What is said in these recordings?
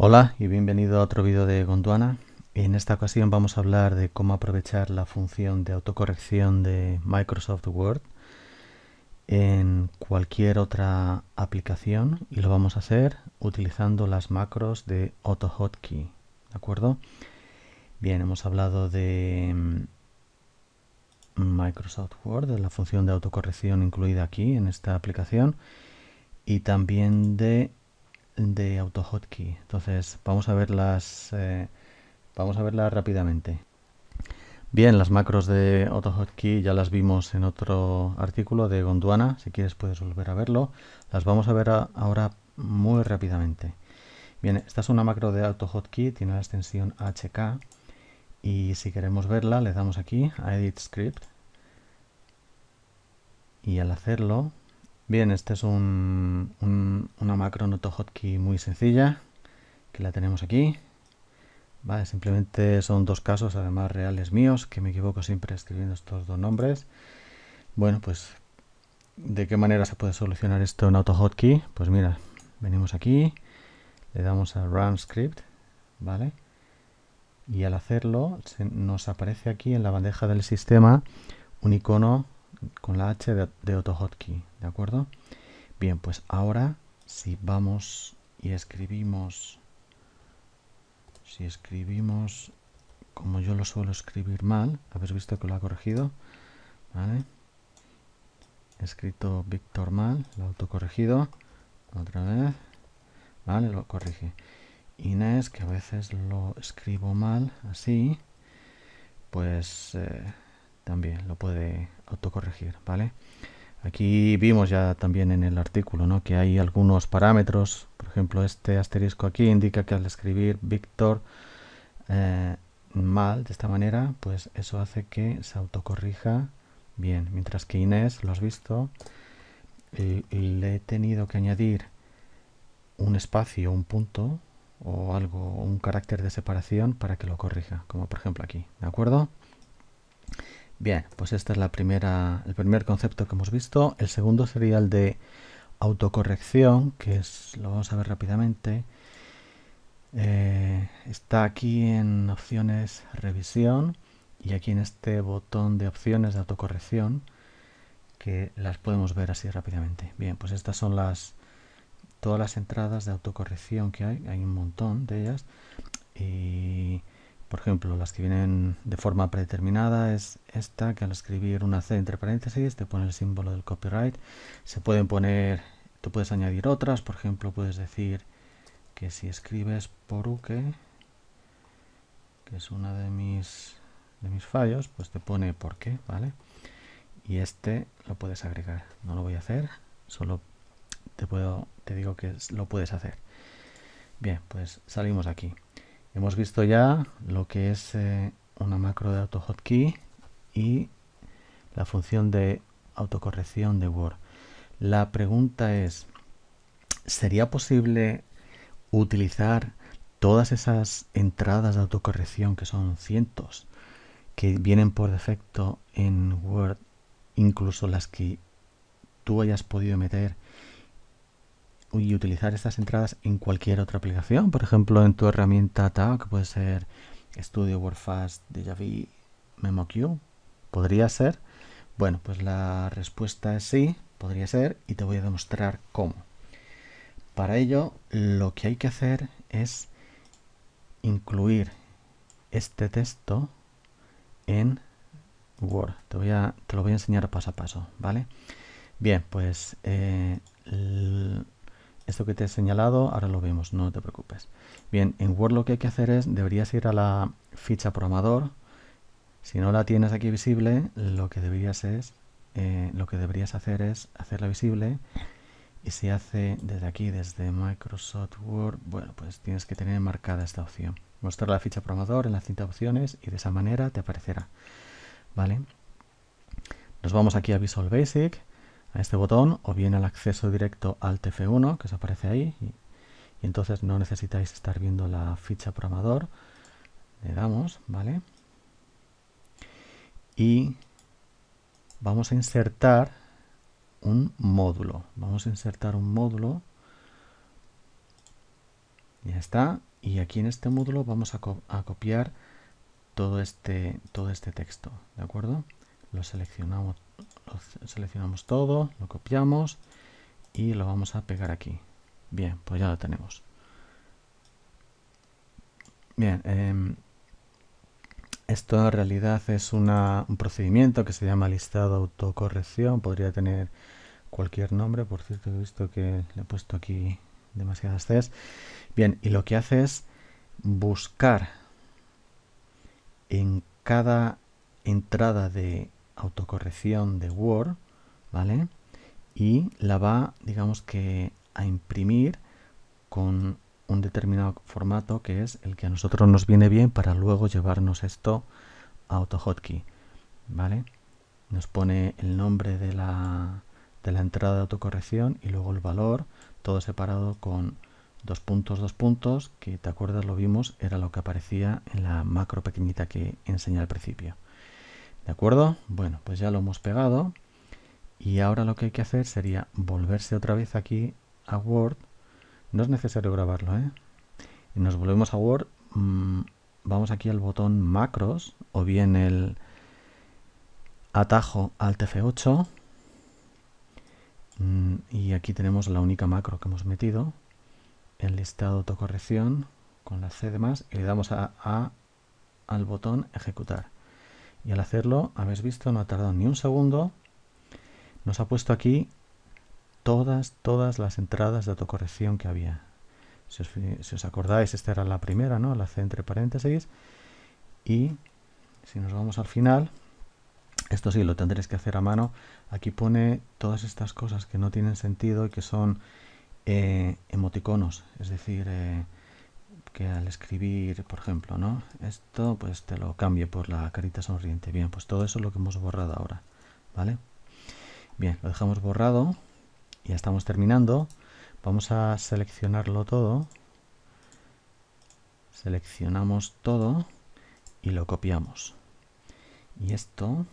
Hola y bienvenido a otro vídeo de Gondwana. En esta ocasión vamos a hablar de cómo aprovechar la función de autocorrección de Microsoft Word en cualquier otra aplicación y lo vamos a hacer utilizando las macros de AutoHotkey. ¿De acuerdo? Bien, hemos hablado de mm, Microsoft Word, de la función de autocorrección incluida aquí en esta aplicación y también de de AutoHotkey. Entonces vamos a verlas, eh, vamos a verlas rápidamente. Bien, las macros de AutoHotkey ya las vimos en otro artículo de Gondwana. Si quieres puedes volver a verlo. Las vamos a ver ahora muy rápidamente. Bien, esta es una macro de AutoHotkey, tiene la extensión HK. Y si queremos verla, le damos aquí a Edit Script. Y al hacerlo, Bien, esta es un, una macro AutoHotkey muy sencilla, que la tenemos aquí. Vale, simplemente son dos casos, además reales míos, que me equivoco siempre escribiendo estos dos nombres. Bueno, pues, ¿de qué manera se puede solucionar esto en AutoHotkey? Pues mira, venimos aquí, le damos a Run Script, ¿vale? Y al hacerlo, nos aparece aquí en la bandeja del sistema un icono con la H de, de AutoHotkey, ¿de acuerdo? Bien, pues ahora si vamos y escribimos, si escribimos como yo lo suelo escribir mal, habéis visto que lo ha corregido, ¿vale? He escrito Víctor mal, lo autocorregido, otra vez, ¿vale? Lo corrige. Inés, que a veces lo escribo mal, así, pues... Eh, también lo puede autocorregir, ¿vale? Aquí vimos ya también en el artículo ¿no? que hay algunos parámetros, por ejemplo este asterisco aquí indica que al escribir Víctor eh, mal de esta manera, pues eso hace que se autocorrija bien, mientras que Inés, lo has visto, le he tenido que añadir un espacio, un punto o algo, un carácter de separación para que lo corrija, como por ejemplo aquí, ¿de acuerdo? Bien, pues este es la primera, el primer concepto que hemos visto. El segundo sería el de autocorrección, que es, lo vamos a ver rápidamente. Eh, está aquí en opciones revisión y aquí en este botón de opciones de autocorrección que las podemos ver así rápidamente. Bien, pues estas son las todas las entradas de autocorrección que hay, hay un montón de ellas por ejemplo, las que vienen de forma predeterminada es esta, que al escribir una C entre paréntesis te pone el símbolo del copyright. Se pueden poner, tú puedes añadir otras, por ejemplo, puedes decir que si escribes poruque, que es una de mis, de mis fallos, pues te pone por qué, ¿vale? Y este lo puedes agregar. No lo voy a hacer, solo te, puedo, te digo que lo puedes hacer. Bien, pues salimos aquí. Hemos visto ya lo que es eh, una macro de AutoHotkey y la función de autocorrección de Word. La pregunta es, ¿sería posible utilizar todas esas entradas de autocorrección, que son cientos, que vienen por defecto en Word, incluso las que tú hayas podido meter y utilizar estas entradas en cualquier otra aplicación, por ejemplo en tu herramienta TAG, que puede ser Studio WordFast, DJV, MemoQ, podría ser. Bueno, pues la respuesta es sí, podría ser, y te voy a demostrar cómo. Para ello, lo que hay que hacer es incluir este texto en Word. Te, voy a, te lo voy a enseñar paso a paso, ¿vale? Bien, pues eh, esto que te he señalado, ahora lo vemos, no te preocupes. Bien, en Word lo que hay que hacer es, deberías ir a la ficha programador. Si no la tienes aquí visible, lo que deberías es, eh, lo que deberías hacer es hacerla visible. Y se hace desde aquí, desde Microsoft Word, bueno, pues tienes que tener marcada esta opción. Mostrar la ficha programador en la cinta opciones y de esa manera te aparecerá. ¿Vale? Nos vamos aquí a Visual Basic a este botón o bien al acceso directo al TF1 que os aparece ahí y, entonces no necesitáis estar viendo la ficha programador le damos vale y vamos a insertar un módulo vamos a insertar un módulo Ya está. Y aquí en este módulo vamos a, copiar todo este, todo este texto. ¿De acuerdo? Lo seleccionamos, seleccionamos todo, lo copiamos y lo vamos a pegar aquí. Bien, pues ya lo tenemos. Bien, em, esto en realidad es un procedimiento que se llama listado autocorrección. Podría tener cualquier nombre. Por cierto, he visto que le he puesto aquí demasiadas Cs. Bien, y lo que hace es buscar en cada entrada de autocorrección de Word, ¿vale? Y la va, digamos que, a imprimir con un determinado formato que es el que a nosotros nos viene bien para luego llevarnos esto a AutoHotkey. ¿Vale? Nos pone el nombre de la, de la entrada de autocorrección y luego el valor, todo separado con dos puntos, dos puntos, que te acuerdas lo vimos, era lo que aparecía en la macro pequeñita que enseñé al principio. ¿De acuerdo? Bueno, pues ya lo hemos pegado y ahora lo que hay que hacer sería volverse otra vez aquí a Word no es necesario grabarlo, ¿eh? Nos volvemos a Word. Mm, vamos aquí al botón macros o bien el atajo Alt F8. Mm, y aquí tenemos la única macro que hemos metido. El listado de autocorrección con la C de más y le damos a, a al botón ejecutar. Y al hacerlo, habéis visto, no ha tardado ni un segundo. Nos ha puesto aquí todas, todas las entradas de autocorrección que había. Si os, acordáis, esta era la primera, ¿no? La C entre paréntesis. Y si nos vamos al final, esto sí, lo tendréis que hacer a mano. Aquí pone todas estas cosas que no tienen sentido y que son eh, emoticonos. Es decir, eh, que al escribir, por ejemplo, ¿no? Esto, pues te lo cambie por la carita sonriente. Bien, pues todo eso es lo que hemos borrado ahora, ¿vale? Bien, lo dejamos borrado ya estamos terminando. Vamos a seleccionarlo todo. Seleccionamos todo y lo copiamos. Y esto,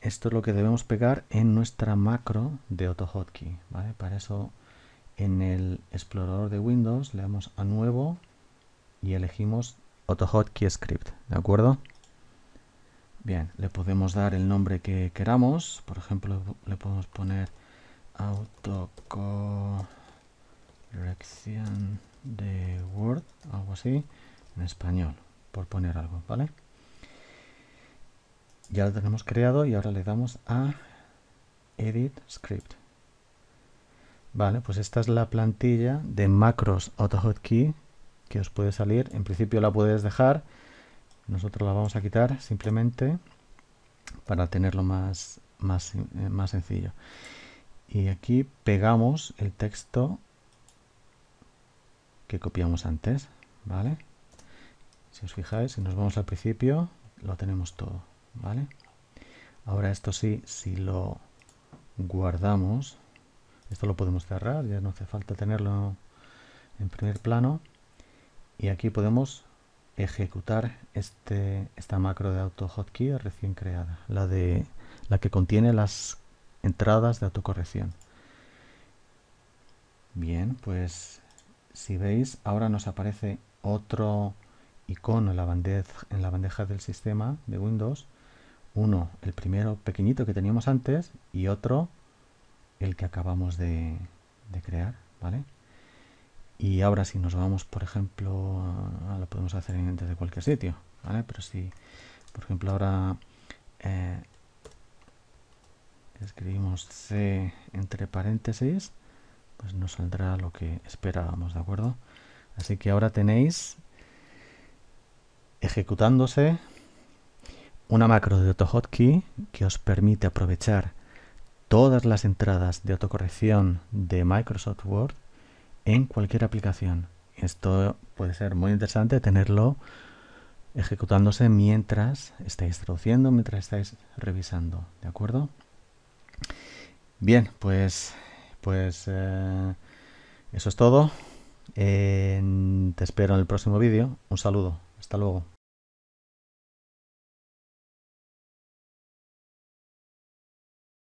esto es lo que debemos pegar en nuestra macro de AutoHotkey. ¿vale? Para eso en el explorador de Windows le damos a nuevo y elegimos AutoHotkey Script. ¿De acuerdo? Bien, le podemos dar el nombre que queramos. Por ejemplo, le podemos poner autocorrección de Word, algo así, en español, por poner algo, ¿vale? Ya lo tenemos creado y ahora le damos a Edit Script. Vale, pues esta es la plantilla de macros AutoHotkey que os puede salir. En principio la puedes dejar nosotros la vamos a quitar simplemente para tenerlo más, más, eh, más sencillo. Y aquí pegamos el texto que copiamos antes, ¿vale? Si os fijáis, si nos vamos al principio, lo tenemos todo, ¿vale? Ahora esto sí, si lo guardamos, esto lo podemos cerrar, ya no hace falta tenerlo en primer plano. Y aquí podemos ejecutar este, esta macro de AutoHotkey recién creada, la, de, la que contiene las entradas de autocorrección. Bien, pues si veis, ahora nos aparece otro icono en la, bandeja, en la bandeja del sistema de Windows. Uno, el primero pequeñito que teníamos antes y otro, el que acabamos de, crear, ¿vale? Y ahora si nos vamos, por ejemplo, lo podemos hacer desde cualquier sitio, ¿vale? Pero si, por ejemplo, ahora eh, escribimos C entre paréntesis, pues nos saldrá lo que esperábamos, ¿de acuerdo? Así que ahora tenéis ejecutándose una macro de AutoHotkey que os permite aprovechar todas las entradas de autocorrección de Microsoft Word en cualquier aplicación. Esto puede ser muy interesante tenerlo ejecutándose mientras estáis traduciendo, mientras estáis revisando, ¿de acuerdo? Bien, pues, pues eh, eso es todo. te espero en el próximo vídeo. Un saludo. Hasta luego.